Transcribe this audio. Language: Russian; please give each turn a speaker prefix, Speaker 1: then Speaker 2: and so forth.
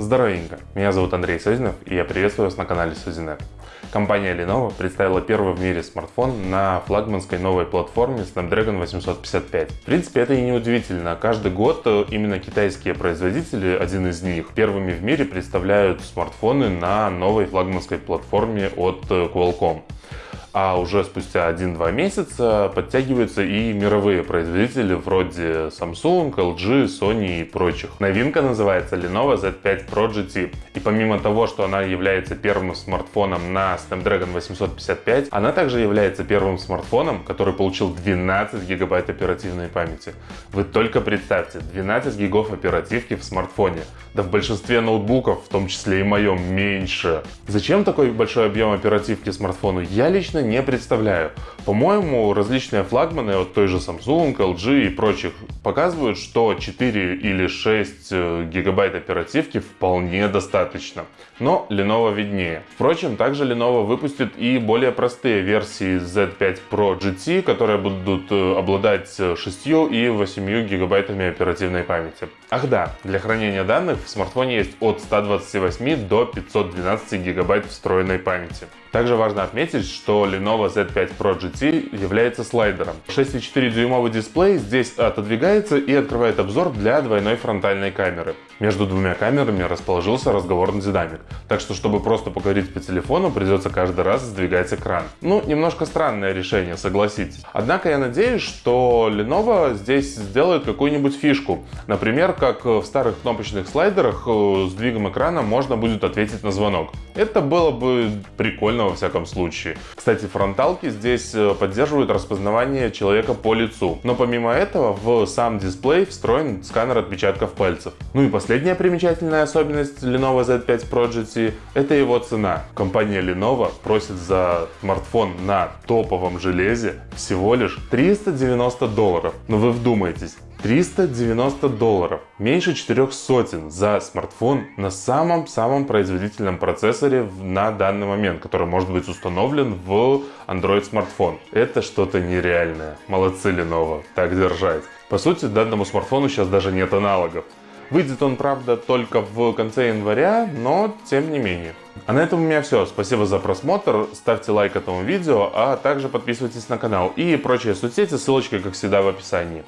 Speaker 1: Здоровенько, меня зовут Андрей Созинов и я приветствую вас на канале Созинет. Компания Lenovo представила первый в мире смартфон на флагманской новой платформе Snapdragon 855. В принципе, это и не удивительно. Каждый год э, именно китайские производители, один из них, первыми в мире представляют смартфоны на новой флагманской платформе от э, Qualcomm а уже спустя 1-2 месяца подтягиваются и мировые производители вроде Samsung, LG, Sony и прочих. Новинка называется Lenovo Z5 Pro GT. И помимо того, что она является первым смартфоном на Snapdragon 855, она также является первым смартфоном, который получил 12 гигабайт оперативной памяти. Вы только представьте, 12 гигов оперативки в смартфоне. Да в большинстве ноутбуков, в том числе и моем, меньше. Зачем такой большой объем оперативки смартфону? Я лично честно не представляю. По-моему, различные флагманы от той же Samsung, LG и прочих показывают, что 4 или 6 э, гигабайт оперативки вполне достаточно. Но Lenovo виднее. Впрочем, также Lenovo выпустит и более простые версии Z5 Pro GT, которые будут э, обладать 6 и 8 гигабайтами оперативной памяти. Ах да, для хранения данных в смартфоне есть от 128 до 512 гигабайт встроенной памяти. Также важно отметить, что Lenovo Z5 Pro GT является слайдером. 6,4 дюймовый дисплей здесь отодвигается и открывает обзор для двойной фронтальной камеры. Между двумя камерами расположился разговорный динамик, так что чтобы просто поговорить по телефону, придется каждый раз сдвигать экран. Ну, немножко странное решение, согласитесь. Однако я надеюсь, что Lenovo здесь сделает какую-нибудь фишку. Например, как в старых кнопочных слайдерах э, с двигом экрана можно будет ответить на звонок. Это было бы прикольно во всяком случае. Кстати, фронталки здесь э, поддерживают распознавание человека по лицу. Но помимо этого в сам дисплей встроен сканер отпечатков пальцев. Ну и Последняя примечательная особенность Lenovo Z5 Pro GT – это его цена. Компания Lenovo просит за смартфон на топовом железе всего лишь 390 долларов. Но вы вдумайтесь, 390 долларов, меньше 4 сотен за смартфон на самом-самом производительном процессоре на данный момент, который может быть установлен в Android смартфон. Это что-то нереальное. Молодцы Lenovo, так держать. По сути, данному смартфону сейчас даже нет аналогов. Выйдет он, правда, только в конце января, но тем не менее. А на этом у меня все. Спасибо за просмотр. Ставьте лайк этому видео, а также подписывайтесь на канал и прочие соцсети. Ссылочка, как всегда, в описании.